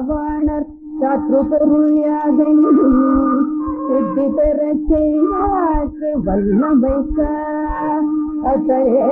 ராவணர் சத்ரு பொருளியாதெங்கும் சித்தி பெற செய்வாக்கு வல்லமைக்க அசையே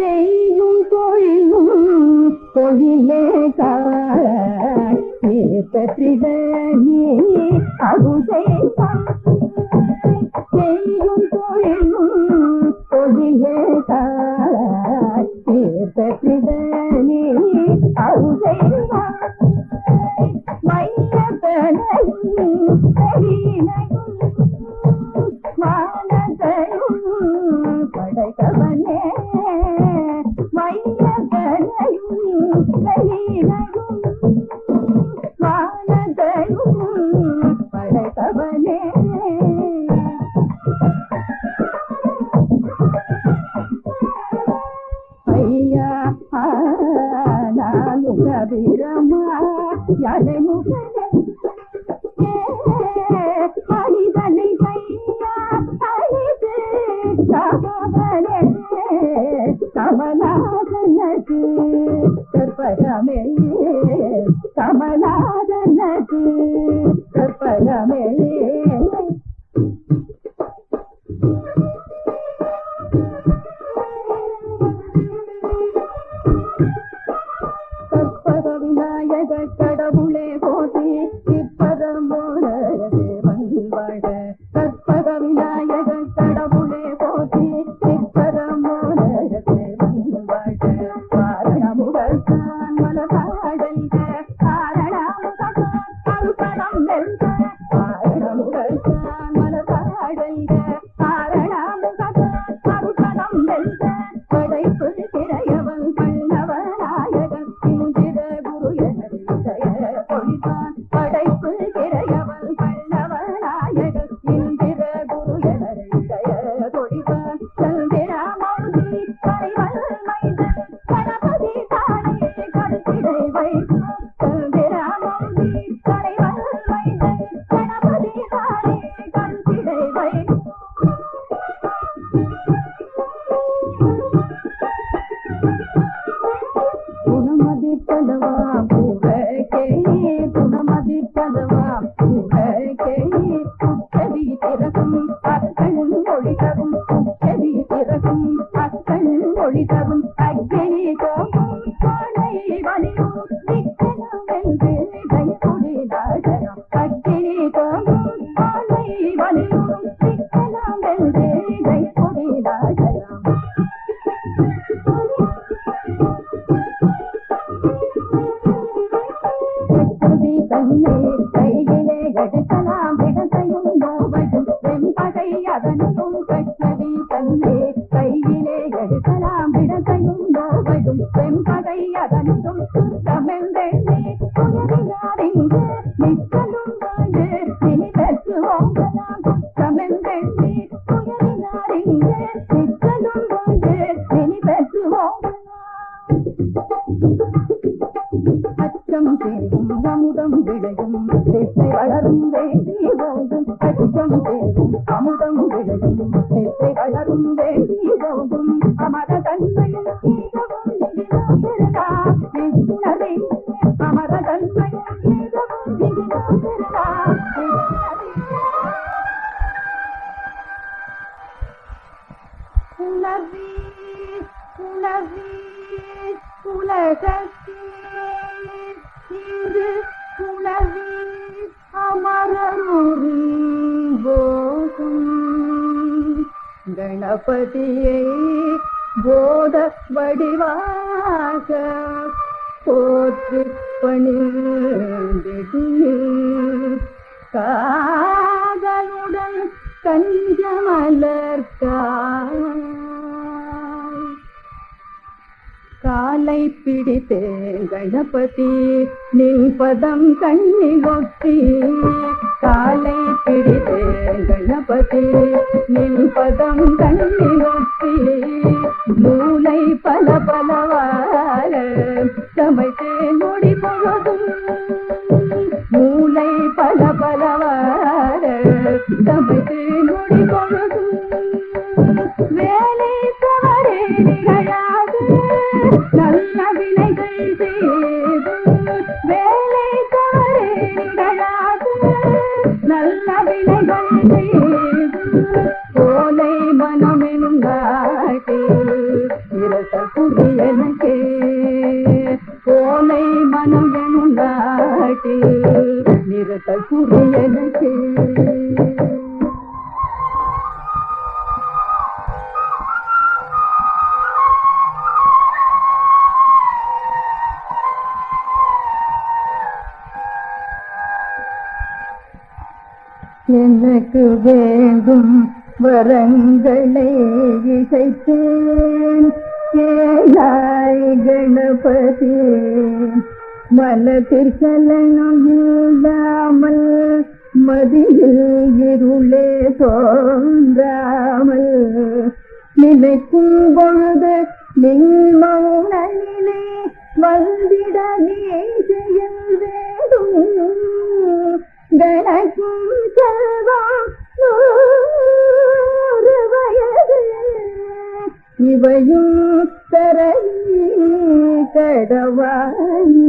செய்யும் தொழிலும் தொழிலே காணி அருதை செய்யும் தொழிலும் தொழிலே காண உணர்வி உணர்வி உலகத்தே. இன்று உணர்வி அமரரும் போதும் கணபதியை போத வடிவாக போற்று பணிந்திடு காதலுடன் கஞ்சமலர்கா காலை பிடித்தே கணபதி நின் பதம் கண்ணில் ஒற்றி காலை பிடித்தே கணபதி நின் பதம் கண்ணில் ஒற்றி மூளை பல பலவார சமைத்தே நொடி பொழுதும் Oh. எனக்கு வேண்டும் வரங்களை இசைத்தேன் ஏழாய் கணபதி மனத்திற்கலனும் இல்லாமல் மதியில் இருளே தோன்றாமல் நினைக்கும் பொழுது நின் வந்திட நீ செய்ய வேண்டும் கணக்கும் செல்வம் நூறு வயது இவையும் தரணி கடவாயி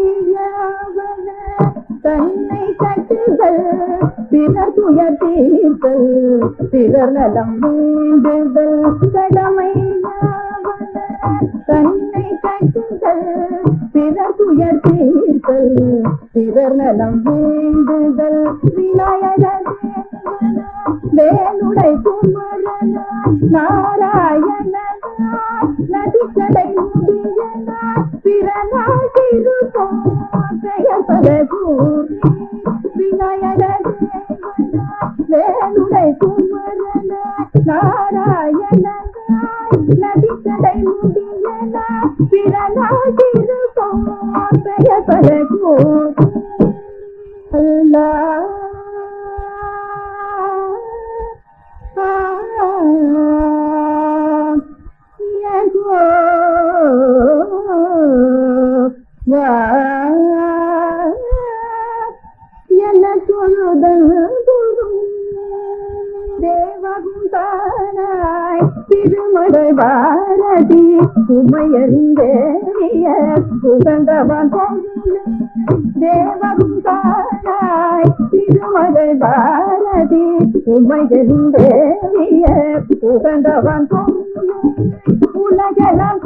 கடமையாவன தன்னை கட்டுகள் பிறர் துயர் தீர்த்தல் பிறர் நலம் வேண்டுதல் கடமை தன்னை கட்டுதல் பிறர் துயர் தீர்த்தல் பிறர் நலம் வேண்டுதல். விநாயகர் வேலுடை குமரனா நாராயணனா நதிக்கடை முடியனா பிறநாள் திருப்போம் பெயர் பல கூறி விநாயகர் வேலுடை குமரன நாராயணனா நதிக்கடை முடியனா பிறநாள் திருப்போம் பெயர் பல கூறி அல்லாஹ் தேவகுந்தானாய் திருமலை பாரதி உமையந்தேறிய தேவம் தானாய் திருமலை பாரதி உமையந்தேறிய புகந்தவன் உலகெல்லாம்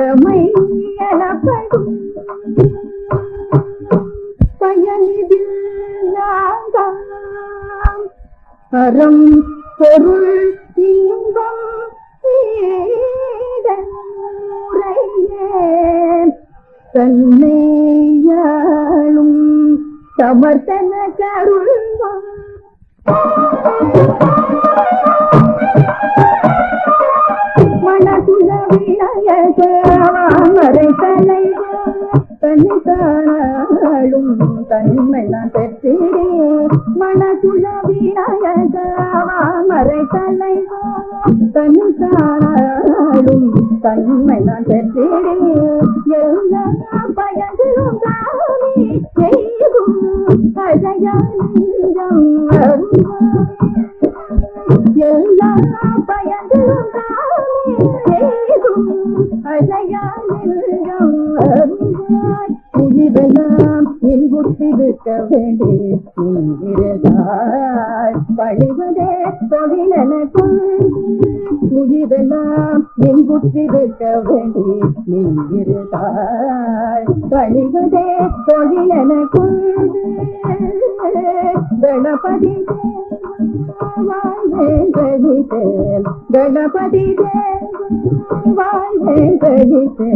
கடமை எனப்படும் பயனிதில் நாங்கள் அறம் பொருள் இன்பம் முறையே தன்னையாளும் சமர்த்தன கருள்வான். தன்னை தன்மை நான் பெற்றே மனசுல விநாயகரை தலைவா தன்னை காணாளும் தன்மை நான் பெற்றே எல்லா பயன்களும் தாமே செய்தும் அழகானந்தம் எல்லா பயன்களும் குத்திருக்க இன்புற்றிருக்க வேண்டி நீங்கிறதாய் பழிவதே தொழிலென கொண்டு புதிதெல்லாம் இன்புற்றிருக்க வேண்டி நீங்கிறதாய் பழிவதே தொழிலென கணபதி கணபதி வாழ்வே கணபதி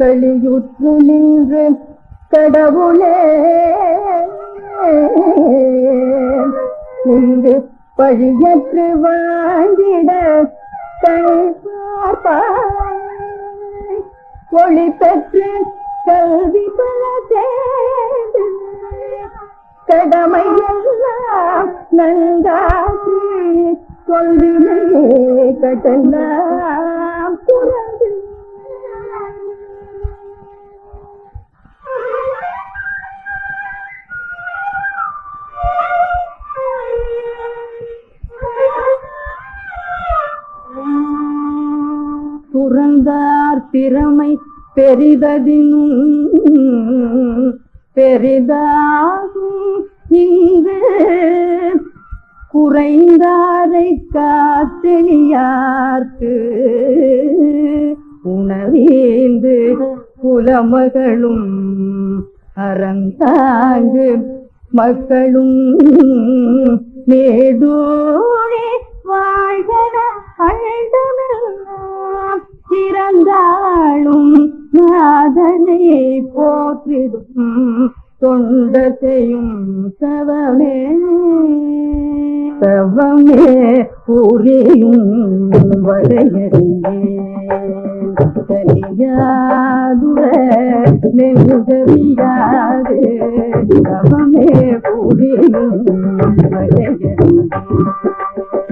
வாழ்வேன் நின்று கடவுளே இன்று பழியற்று வாழ்ந்திட கழ்பாய் ஒளி பெற்று கல்வி பல சேர்ந்து கடமையெல்லாம் நன்றாகி நன்றாசி கடலாம் கட்டெல்லாம் புறந்தார் திறமை பெரிததினும் பெரிதாகும் இங்கு. குறைந்தாரை காத்தெளியார்க்கு உணவேந்து புலமகளும் அறந்தாங்கு மக்களும் நேடோழி வாழ்கன அழுதமெல்லாம் சிறந்தாளும் நாதனை போற்றிடும் தொண்டத்தையும் தவமே. தவமே புரியும் வரையறியே தனியாதுர நெருகவியாது. புரியும் வரையறியே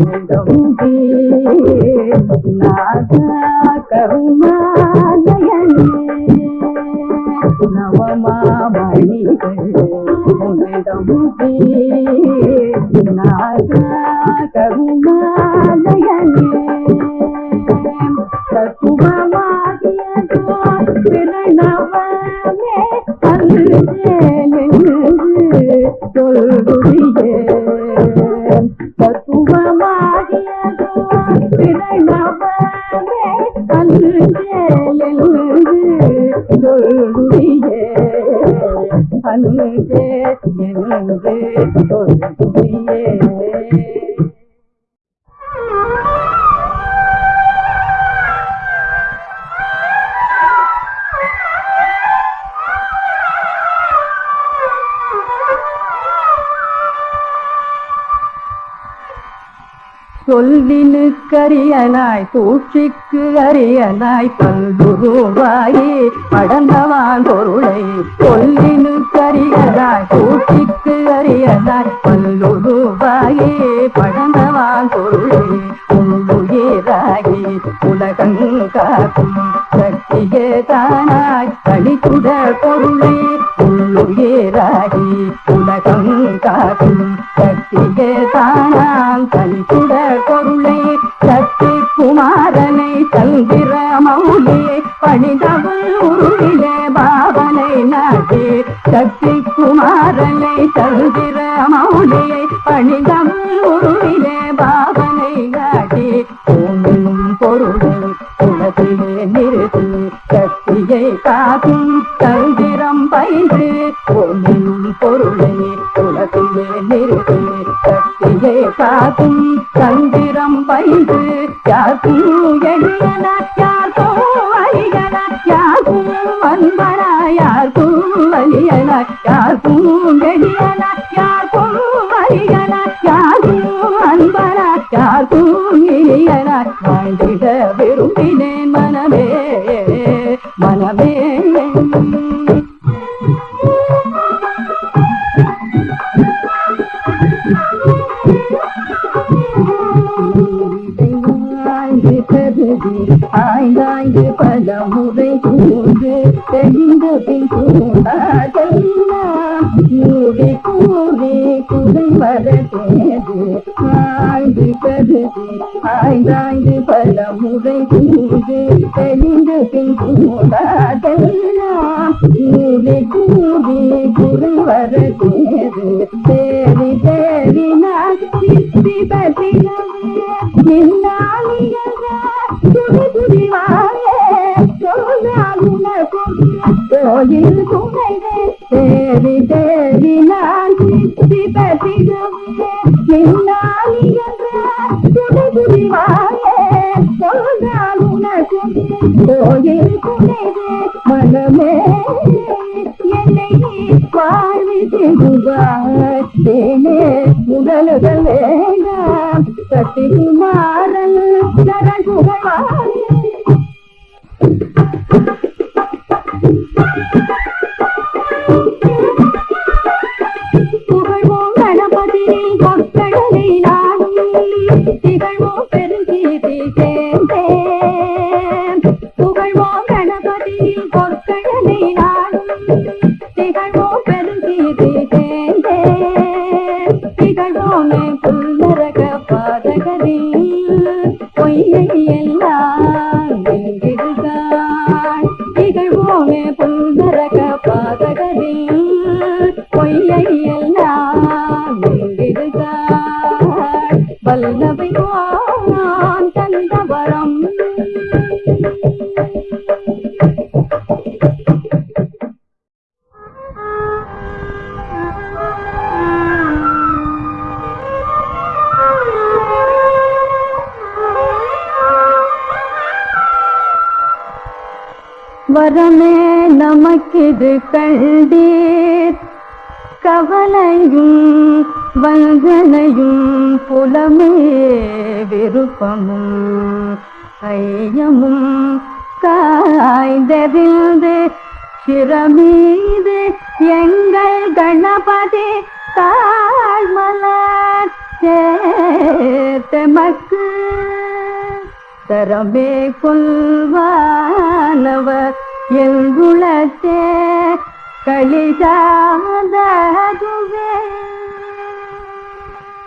गंगे नागा करुणालयने नवमा मणिगे சொல்லினு சொல்லினுக்கரியனாய் சூழ்ச்சிக்கு அரியனாய் பல்குருவாயே படந்தவான் பொருளை சொல்லினு சொல்லினுக்கரியனாய் சூழ்ச்சிக்கு அரியனாய் பல்லுருவாயே படந்தவான் பொருளை உள்ளுயிராகி உலகங்காக்கும் தானாய் தனித்துட பொருளை உள்ளுயிராகி உலகம் காக்கும் சக்தியே தானாம் தனித்துட குமாரனை சந்திர மௌலியை பணிதவள் உருவிலே பாவனை நாட்டி சக்தி குமாரனை சந்திர மௌலியை பணிதவள் உருவிலே பாவனை காட்டி ஓமெனும் பொருளும் உலகிலே நிறுத்து சக்தியை காக்கும் தந்திரம் பயின்று. ஓமெனும் பொருளை உலகிலே நிறுத்து சக்தியை காக்கும் கூடாதெல்லாம் கூடி கூறி குறை வர தேது தேடி தேடி கோயில் துணைவே. தேவி தேவி நான் சித்தி நின்னாலி என்ற துணை புரிவாயே மனமே. என்னை வாழ்வி செய்வாய் தேனே உடலுகள் வேண்டாம். சக்தி மாறல் புலமே விருப்பமும் ஐயமும் காய்ந்தறிந்து சிறமீது எங்கள் கணபதி தாழ்மலர் சேர்த்தமக்கு தரமே கொள்வானவர் எங்குளத்தே களிதாததுவே.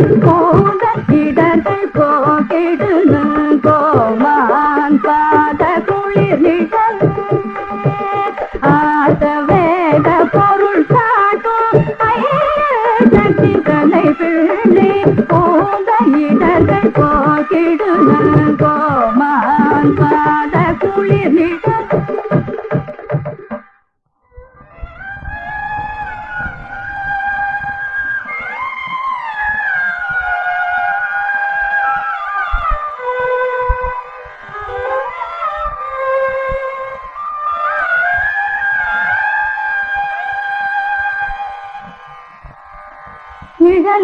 பிள்ளை போத போகிடு கோமான் பாத குளிரிடல் ஆர்த்த வேத பொருள் காட்டும். கட்டி பலை பிள்ளை போகிடு கோமான் பாத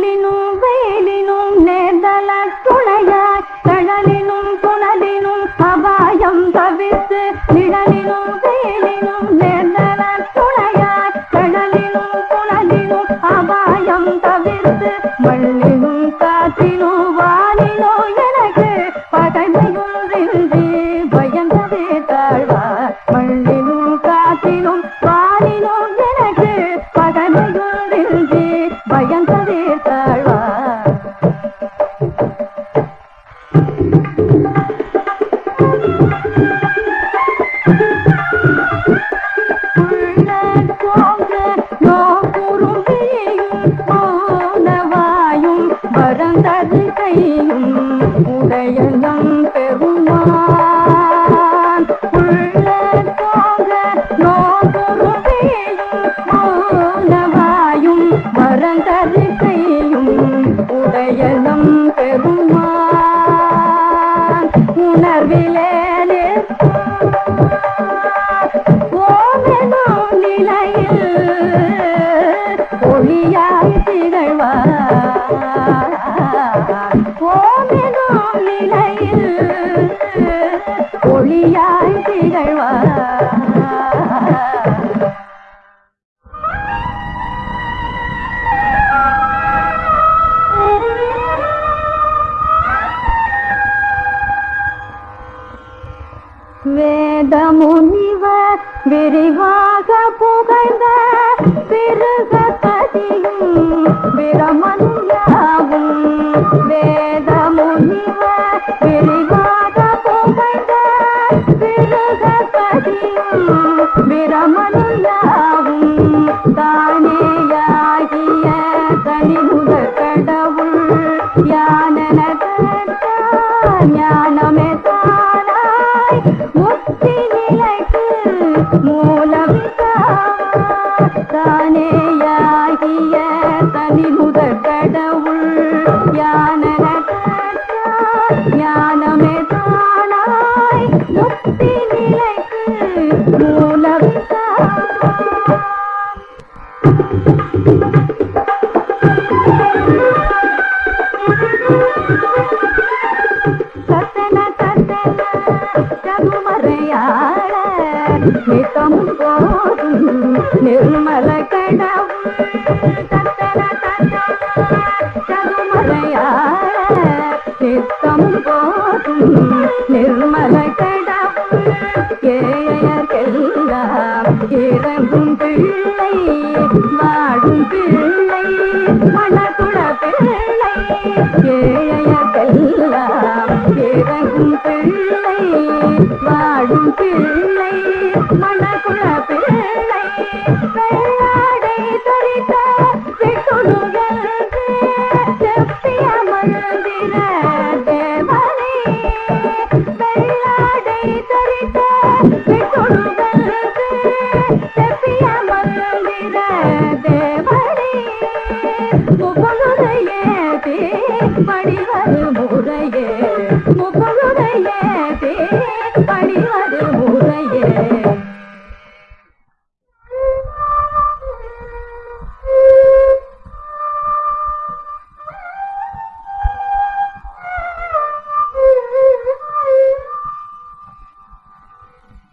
கடலினும் வெயிலினும் நேர்தல துணையாய் கடலின்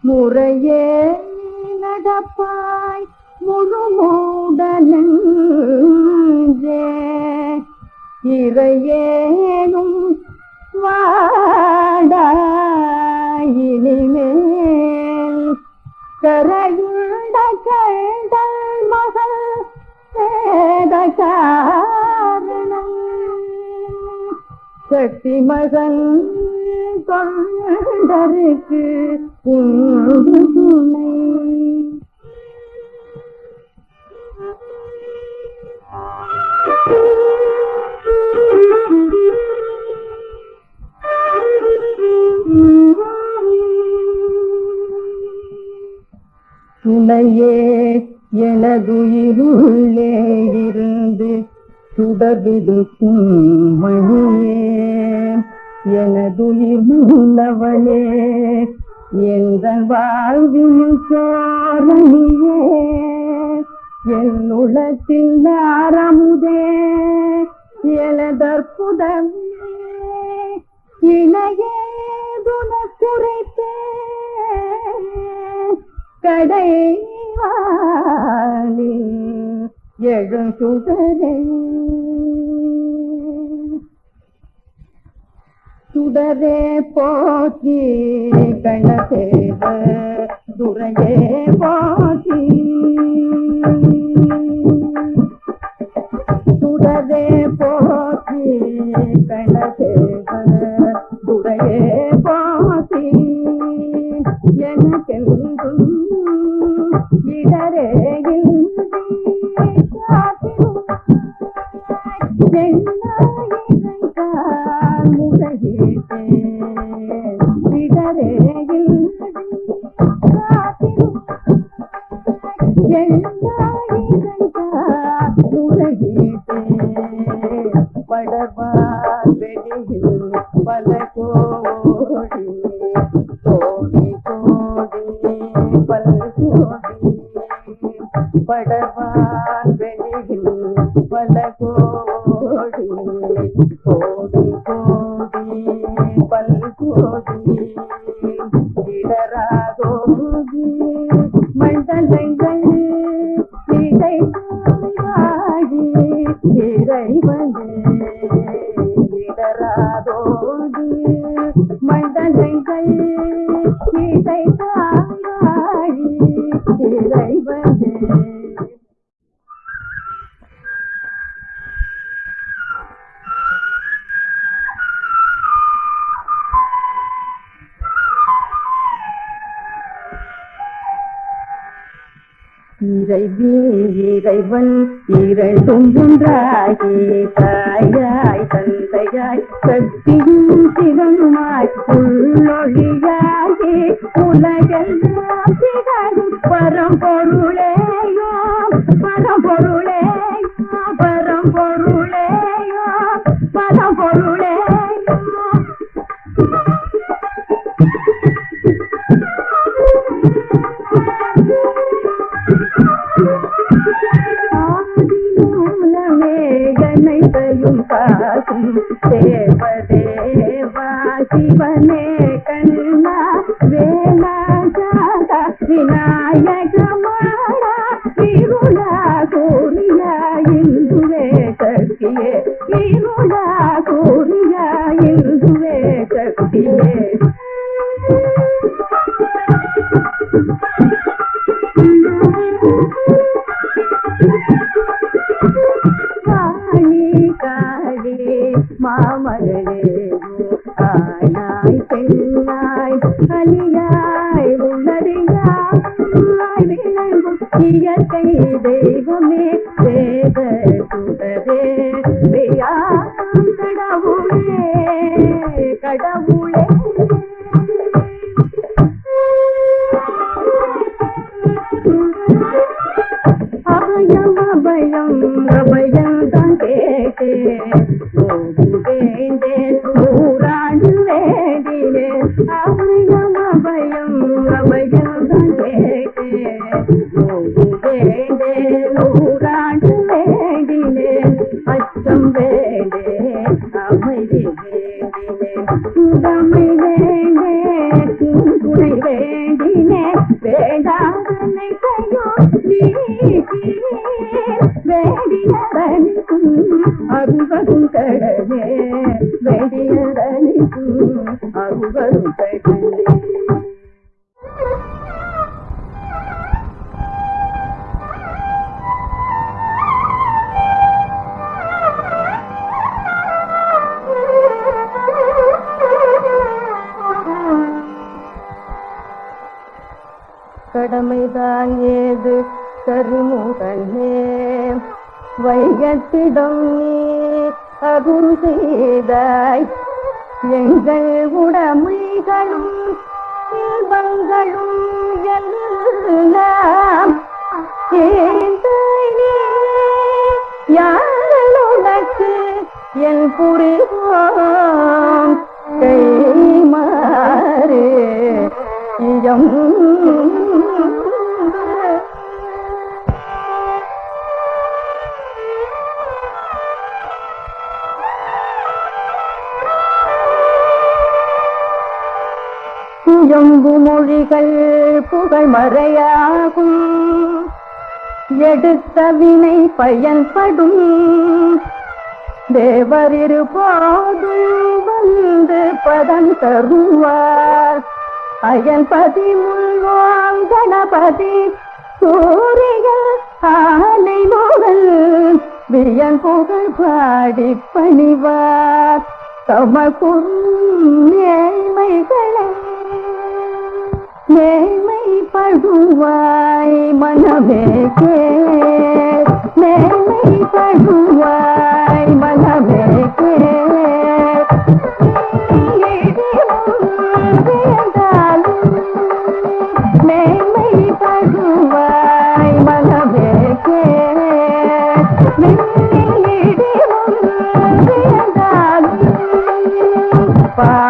முறையே நடப்பாய் முழுமூடனே இறையேனும் வாடாயினிமேல் கரையுண்ட கண்டல் மகள் வேத காரணம் சக்தி மகன் தொண்டருக்கு துணை துணையே எனதுயிருள்ளே இருந்து சுடர்விடுக்கும் மணியே. எனதுயிர் முன்னவனே எங்கள் வாழ்வின் காரணியே என் உலகத்தில் நாரமுதே எனதற்புதமே இணையே துணக்குரைத்தே கடைவாளி எழும் சுதரே சுடரே போக்கி கணதேவ துறையே போக்கி சுடரே போக்கி கணதேவ துறையே போக்கி எனக்கெங்கும் देव देवा बने கடமைதான் ஏது கருமுகனே. வைகத்திடம் நீ அகுரு செய்தாய். எங்கள் உடமைகளும் இன்பங்களும் எல்லாம் யாருடக்கு என் புரிவோம்? கை மாறு. இயம் எம்பு மொழிகள் புகழ் மறையாகும். எடுத்த வினை பயன்படும். தேவர் இருபோதும் வந்து பதம் தருவார். அயல்பதி முள்வாம் கணபதி. சூரியல் ஆலை மோகல் வியன் புகழ் பாடி பணிவார். தமக்கும் நேர்மைகளை நேர்மை படுவாய் மனமே கே நேர்மை படுவாய் மனமே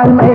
alma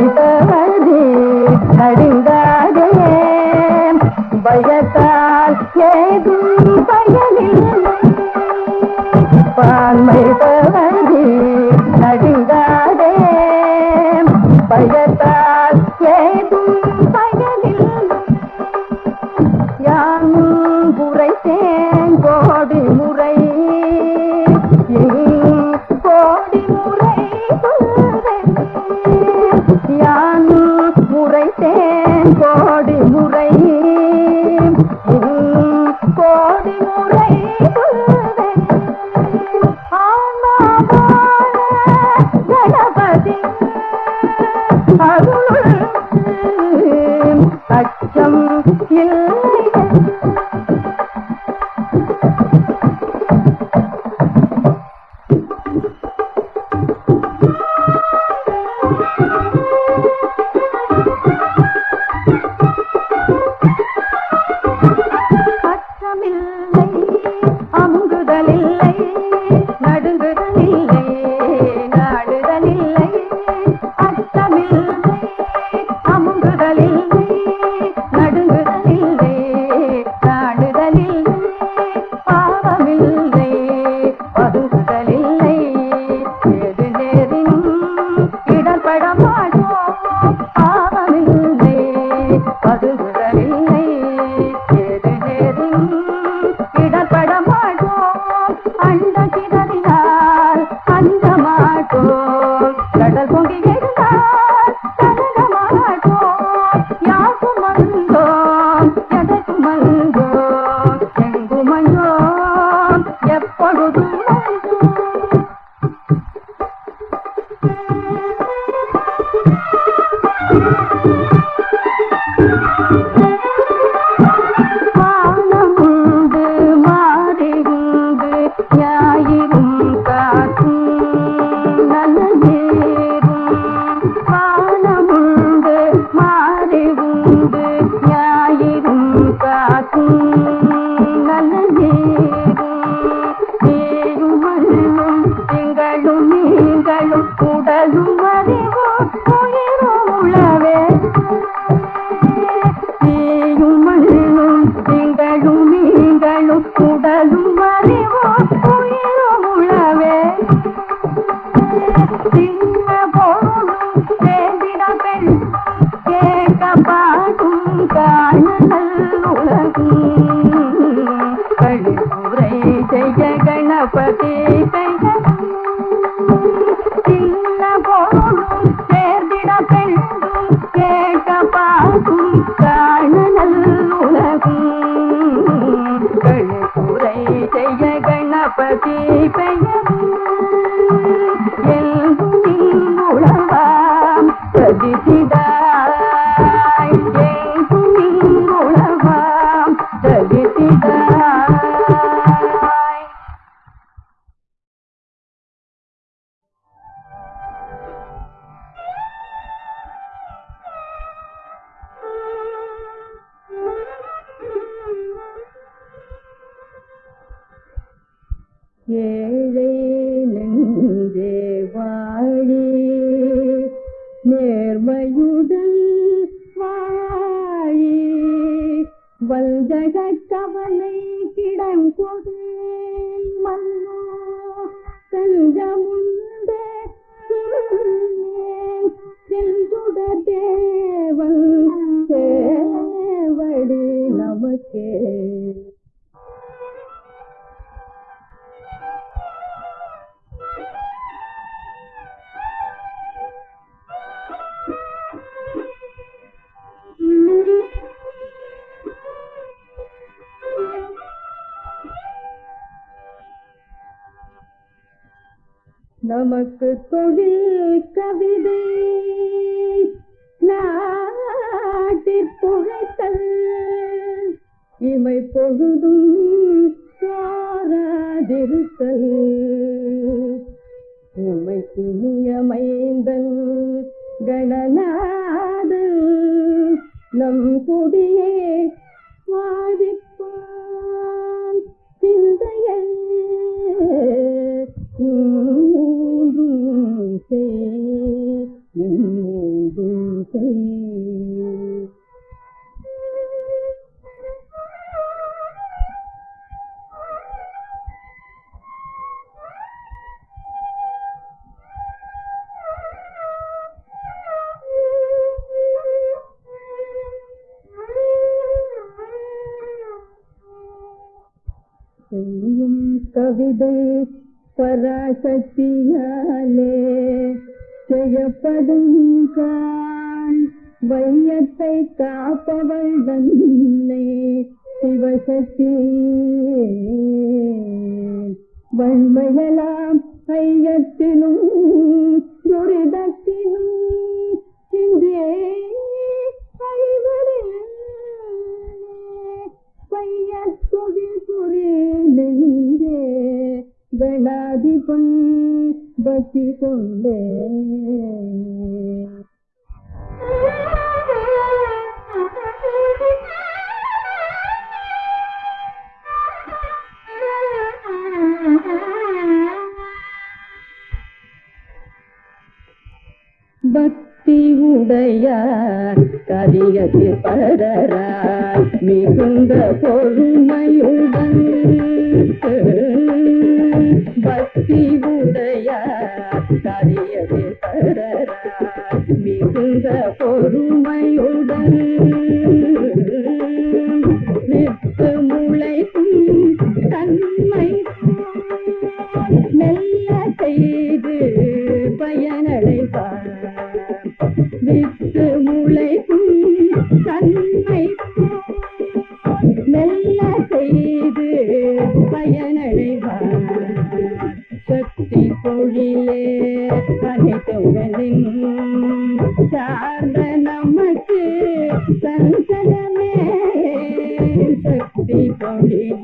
கணாதிபன் பக்தி கொண்டே பக்தி உடையார் கரியது பரரார் மிகுந்த பொறுமையுடன் பக்தி உடையார் கரியது பரரார் மிகுந்த பொறுமையுடன்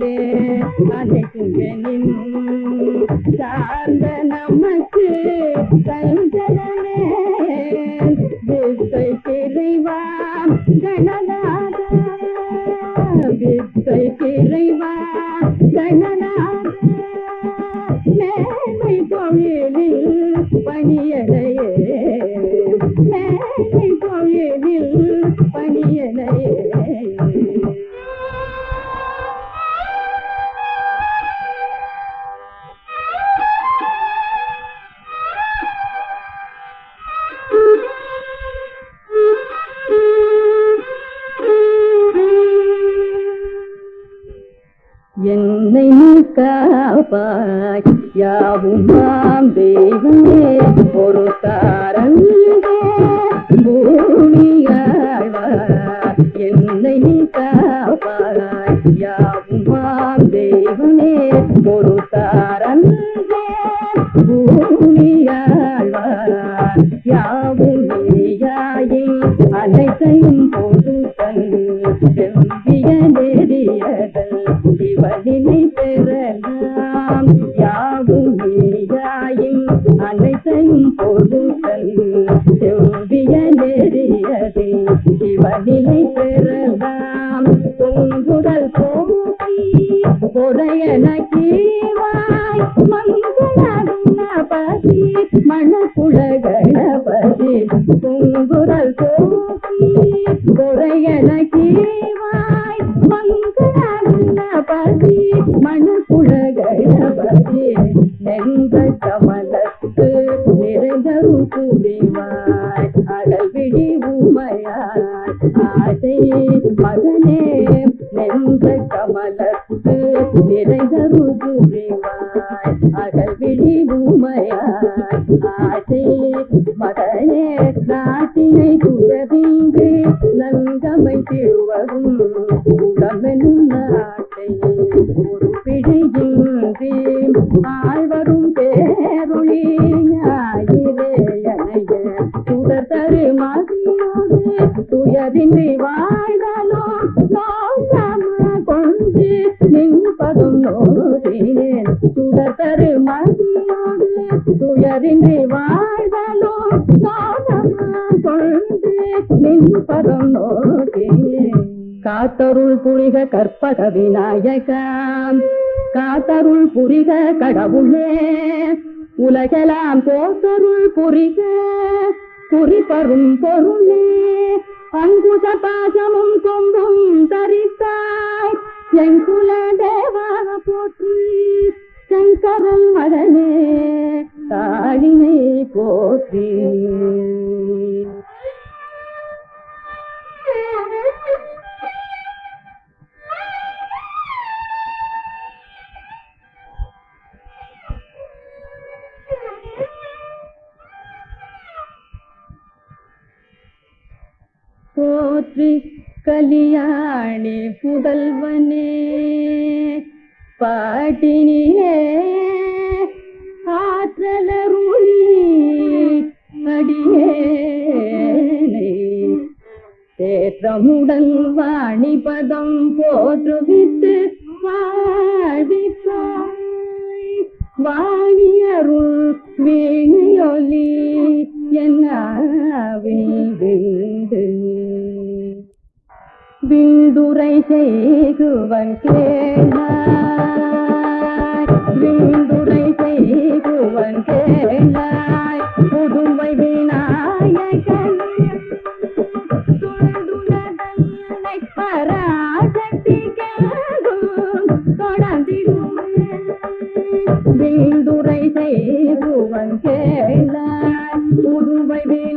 பொழிலே நின் சார்ந்த என்னை நீ காப்பாய். யாவும் மாம் தெய்வமே ஒரு தாரங்கே. பூமியாழ்வார் என்னை நீ காப்பாய். யாவும் தெய்வமே ஒரு தாரங்கே. பூமியாழ்வார் சிவனினை பெறலாம் யாவும் நீயாயும் அனைத்தையும் பொருத்தல். செவ்விய நெறியதே சிவனினை பெறலாம். பொங்குதல் போக்கி பொறையன கீவாய் மங்களபதி மணக்குள கணபதி பொங்குதல் போக்கி பொறையன நிறைந்தரும் குடிவாய் அடல் விடி உமையாய் ஆசை மகனே நெஞ்ச நின்ற கமலத்து நிறைந்தருள் புரிவாய் அகல்விழி உமையாய் ஆசை மகனே நாட்டினை துயரின்றி நந்தமை திருவரும் உடமெனும் நாட்டை ஒரு பிழையின்றி ஆழ்வரும் துயரின்றி வாழ்தலோ நோக்கம கொண்டு நின்பதும் நோதினேன் சுடத்தரு மதியோடு துயரின்றி வாழ்தலோ நோக்கம கொண்டு நின்பதும் நோதினேன் காத்தருள் புரிக கற்பக விநாயகம் காத்தருள் புரிக கடவுளே. உலகெல்லாம் போத்தருள் புரிக குறிப்பரும் பொருளே. அங்குச பாசமும் கொம்பும் தரித்தாய். செங்குல தேவா போற்றி சங்கரன் மகனே தாழினை போற்றி. போற்றி கலியாணி புதல்வனே பாட்டினியே ஆற்றலருளி அடியேனை தேற்றமுடல் வாணிபதம் போற்றுவித்து வாழ்விப்பாய் வாணியருள் வேணியொலி என்னாவே விந்துரை செய்குவன் கேளாய். விந்துரை செய்குவன் கேளாய். புதுமை விநாயகன் தொடர்ந்து பராசக்தி கேளும் தொடர்ந்திடும் வீண்டுரை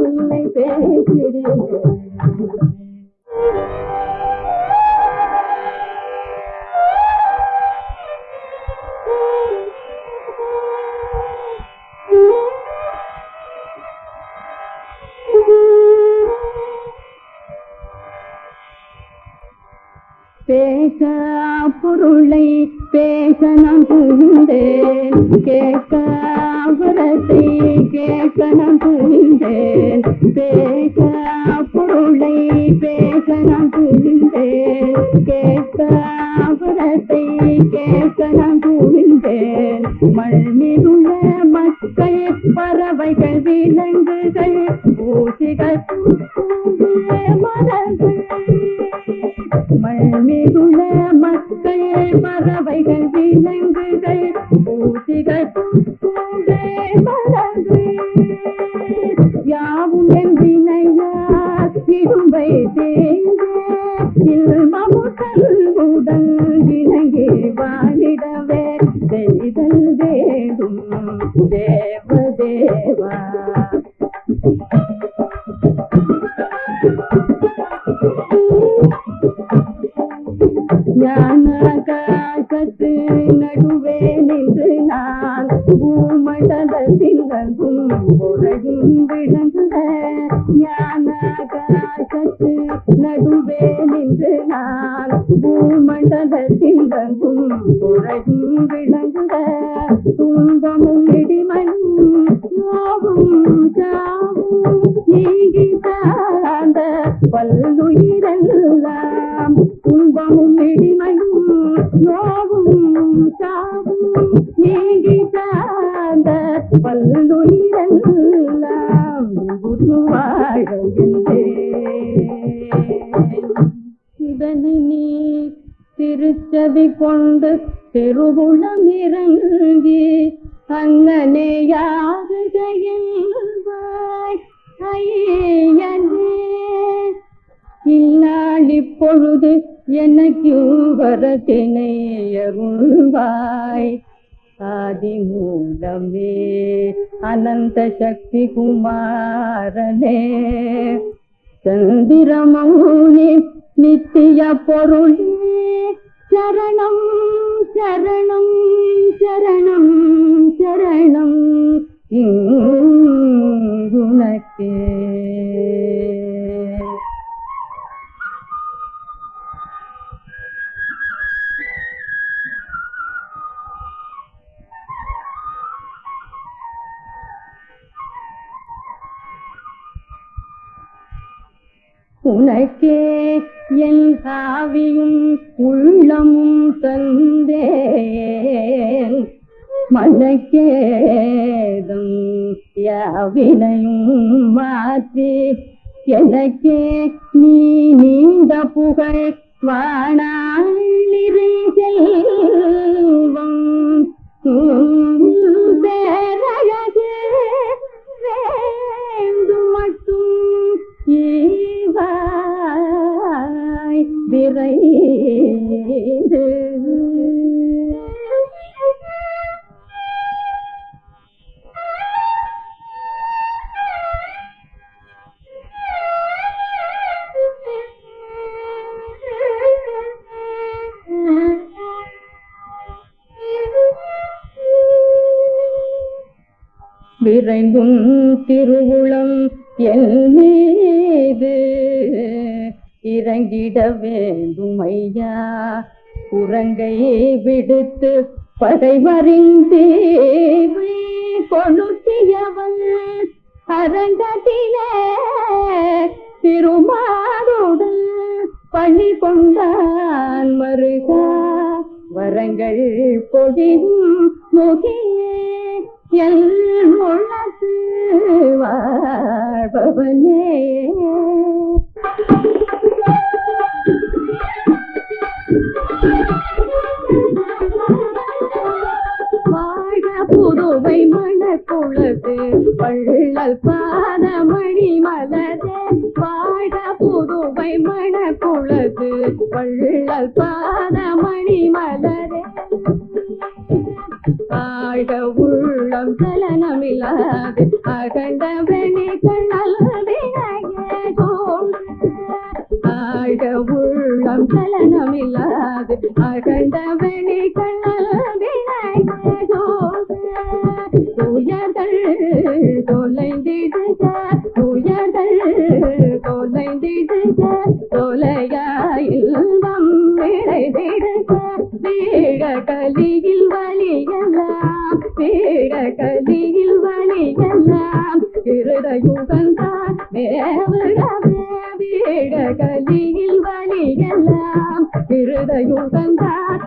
உன்னை பேசிடுவேன். பேச பொருளை பேச நான் புரிந்தேன் கேட்க புறத்தை கேட்க நான் புரிந்தேன் பேச திருச்செவி கொண்டு திருவுளம் இறங்கி அங்கனே யாருகையாய் ஐயனே இந்நாள் இப்பொழுது எனக்கு வரத்தினை அருள்வாய். ஆதி மூலமே அனந்த சக்தி குமாரனே சந்திரமௌனி நித்திய பொருளே சரணம் சரணம் சரணம் சரணம். குணக்கே உனக்கே என் காவியும் உள்ளமும் தந்தேன். மனக்கேதும் யாவினையும் மாற்றி எனக்கே நீ நீண்ட புகழ் வாணாளிரை செல்வம். பேரழகு வேண்டும் மட்டும் ஈவா ஈவாய் விரைந்து விரைந்தும் திருவுளம் என் மீது. இறங்கிட வேண்டும் ஐயா குரங்கை விடுத்து படைமறிந்தேவை கொளுத்தியவள் அரங்கத்திலே திருமாருடன் பணி கொண்டான் மருகா. வரங்கள் பொடியும் முகியே எல் உள்ளத்து வாழ்பவனே. வாழ புதுவை மணக்குளது பள்ளல் பாதமணி மலரே. வாழ புதுவை மணக்குளது பள்ளல் பாதமணி மலரே. ஆழ உள்ளம் சலனமில்லாது அகண்ட வெணி கண்ணல் ஆழ உள்ளம் கலனமில்லாது அகண்ட வெணி தொலைந்திடுக துயர்கள் தொலைந்திடுக தொலையாயில்வம் விளைந்திடுக வீழ கலியில் வழியெல்லாம் வீழ கலியில் வழியெல்லாம் இருதயுகந்தான் மேவடவே வீழ கலியில் வழியெல்லாம் இருதயுகந்தான்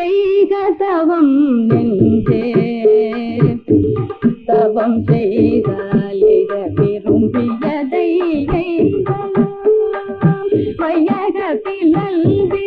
செய்க தவம் நெஞ்சே தவம் செய்தாலிக விரும்பியதை வையகத்தில் நல்வி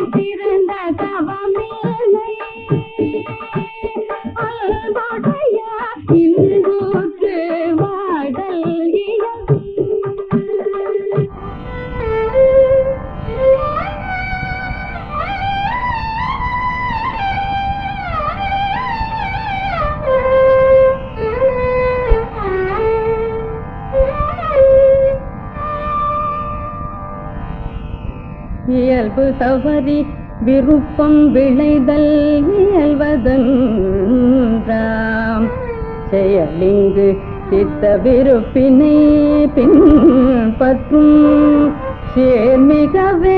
இயல்பு தவறி விருப்பம் விளைதல் இயல்வதன்றாம் செயலிங்கு சித்த விருப்பினை பின்பற்றும் சேர்மிகவே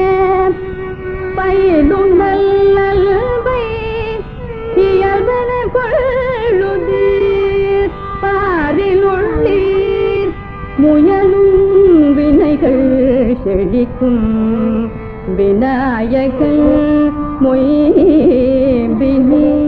பயிலும் நல்லல்வை இயல்பன கொள்ளுதீர். பாரில் உள்ளீர் முயலும் வினைகள் செழிக்கும். विनाय मही बी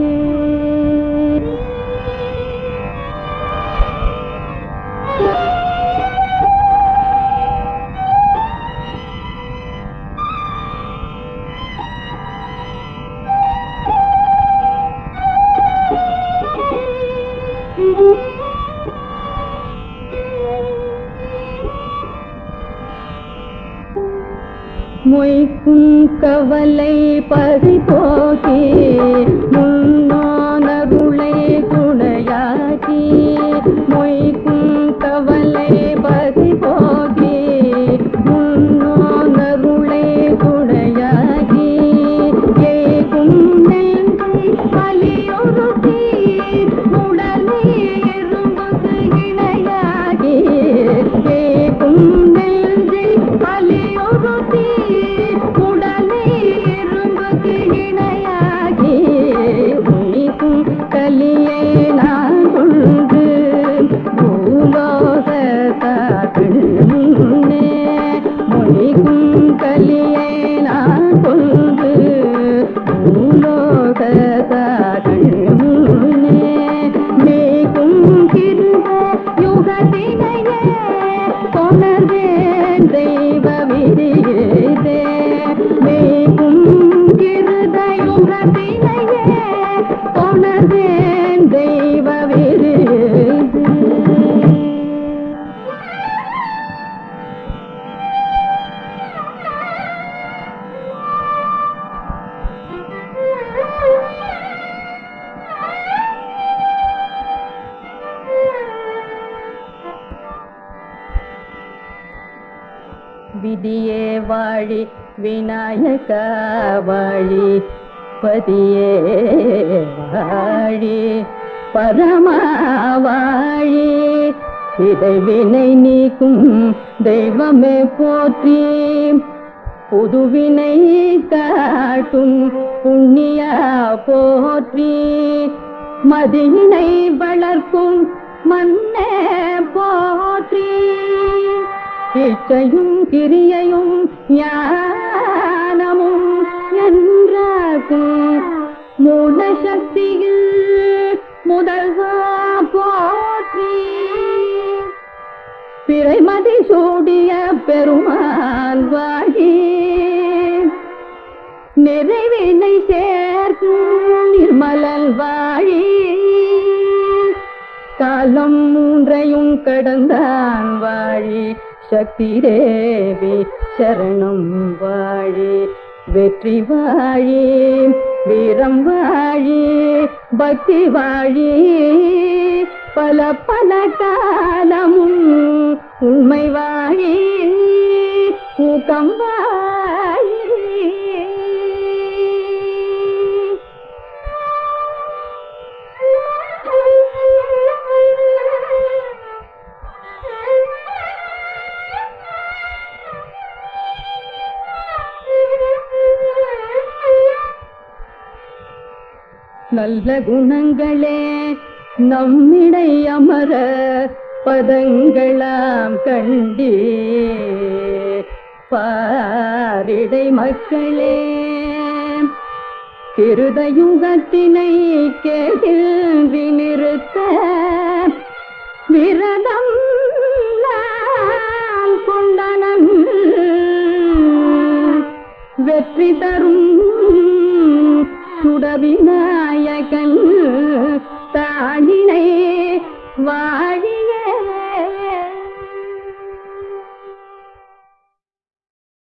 மொய்க்கும் கவலை பறி போக்கி முன்னோ பதியே வாழி பரமாவாழி வாழி. நீக்கும் தெய்வமே போற்றி. புதுவினை காட்டும் புண்ணிய போற்றி. மதியினை வளர்க்கும் மன்னே போற்றி. இச்சையும் கிரியையும் ஞானமும் என்றாக்கும் மூல சக்தியில் முதல்வா போற்றி. பிறைமதி சூடிய பெருமான் வாகி நிறைவினை சேர்த்து நிர்மலல் வாழி காலம் மூன்றையும் கடந்தான் வாழி. சக்தி தேவி சரணம் வாழி. வெற்றி வாழி வீரம் வாழி பக்தி வாழி. பல பல காலமும் உண்மை வாழி ஊக்கம் வாழி. நல்ல குணங்களே நம்மிடை அமர பதங்களாம் கண்டே பாரிடை மக்களே கிருதயுகத்தினை கேள்வி நிறுத்த விரதம் கொண்டனம் வெற்றி தரும் சுடவிநாயகன் தாழினை வாழ